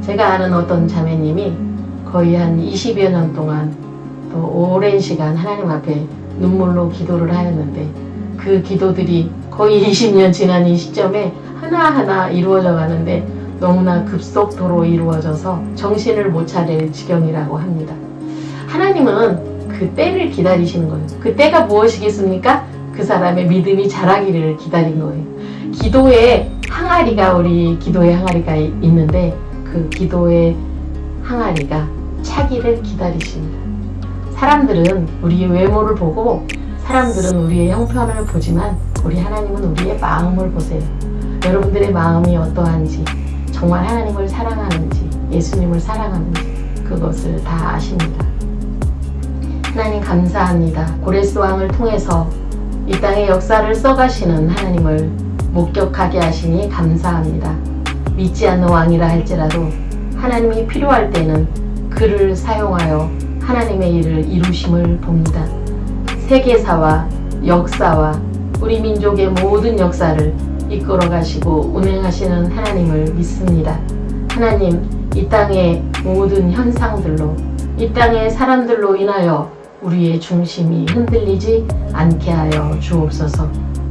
제가 아는 어떤 자매님이 거의 한 20여 년 동안 또 오랜 시간 하나님 앞에 눈물로 기도를 하였는데 그 기도들이 거의 20년 지난 이 시점에 하나하나 이루어져 가는데 너무나 급속도로 이루어져서 정신을 못 차릴 지경이라고 합니다. 하나님은 그 때를 기다리시는 거예요. 그 때가 무엇이겠습니까? 그 사람의 믿음이 자라기를 기다린 거예요. 기도의 항아리가 우리 기도의 항아리가 있는데 그 기도의 항아리가 차기를 기다리십니다. 사람들은 우리의 외모를 보고 사람들은 우리의 형편을 보지만 우리 하나님은 우리의 마음을 보세요. 여러분들의 마음이 어떠한지 정말 하나님을 사랑하는지 예수님을 사랑하는지 그것을 다 아십니다. 하나님 감사합니다. 고레스 왕을 통해서 이 땅의 역사를 써가시는 하나님을 목격하게 하시니 감사합니다. 믿지 않는 왕이라 할지라도 하나님이 필요할 때는 그를 사용하여 하나님의 일을 이루심을 봅니다. 세계사와 역사와 우리 민족의 모든 역사를 이끌어 가시고 운행하시는 하나님을 믿습니다. 하나님, 이 땅의 모든 현상들로, 이 땅의 사람들로 인하여 우리의 중심이 흔들리지 않게 하여 주옵소서.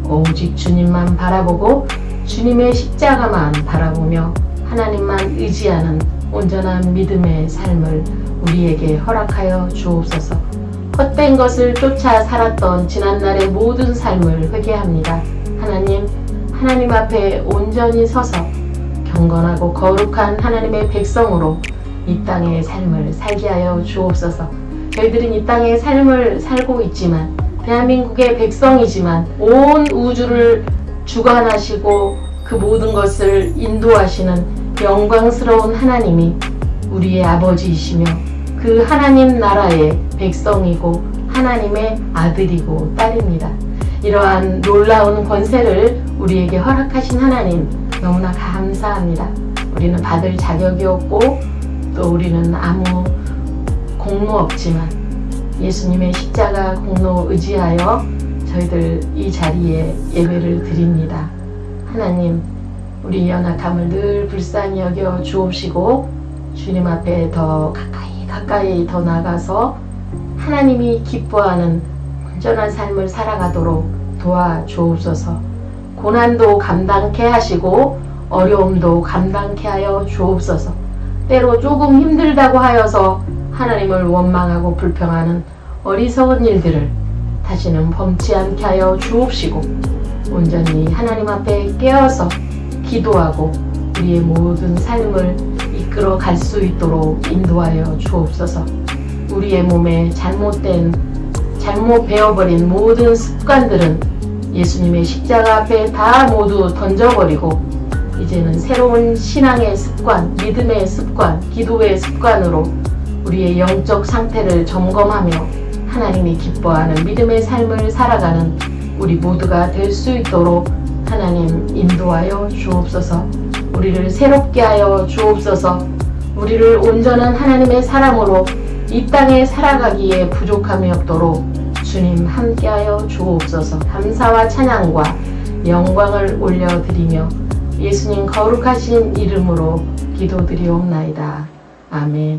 오직 주님만 바라보고 주님의 십자가만 바라보며 하나님만 의지하는 온전한 믿음의 삶을 우리에게 허락하여 주옵소서. 헛된 것을 쫓아 살았던 지난날의 모든 삶을 회개합니다. 하나님, 하나님 앞에 온전히 서서 경건하고 거룩한 하나님의 백성으로 이 땅의 삶을 살게 하여 주옵소서. 저희들은 이 땅의 삶을 살고 있지만 대한민국의 백성이지만 온 우주를 주관하시고 그 모든 것을 인도하시는 영광스러운 하나님이 우리의 아버지이시며 그 하나님 나라의 백성이고 하나님의 아들이고 딸입니다. 이러한 놀라운 권세를 우리에게 허락하신 하나님 너무나 감사합니다. 우리는 받을 자격이 없고 또 우리는 아무 공로 없지만 예수님의 십자가 공로 의지하여 저희들 이 자리에 예배를 드립니다. 하나님 우리 연약함을 늘 불쌍히 여겨 주옵시고 주님 앞에 더 가까이 가까이 더 나가서 하나님이 기뻐하는 온전한 삶을 살아가도록 도와주옵소서 고난도 감당케 하시고 어려움도 감당케 하여 주옵소서 때로 조금 힘들다고 하여서 하나님을 원망하고 불평하는 어리석은 일들을 다시는 범치 않게 하여 주옵시고 온전히 하나님 앞에 깨어서 기도하고 우리의 모든 삶을 이끌어 갈 수 있도록 인도하여 주옵소서. 우리의 몸에 잘못된 잘못 배워버린 모든 습관들은 예수님의 십자가 앞에 다 모두 던져버리고 이제는 새로운 신앙의 습관, 믿음의 습관, 기도의 습관으로 우리의 영적 상태를 점검하며 하나님이 기뻐하는 믿음의 삶을 살아가는 우리 모두가 될 수 있도록 하나님 인도하여 주옵소서. 우리를 새롭게 하여 주옵소서. 우리를 온전한 하나님의 사람으로 이 땅에 살아가기에 부족함이 없도록 주님 함께하여 주옵소서. 감사와 찬양과 영광을 올려드리며 예수님 거룩하신 이름으로 기도드리옵나이다. 아멘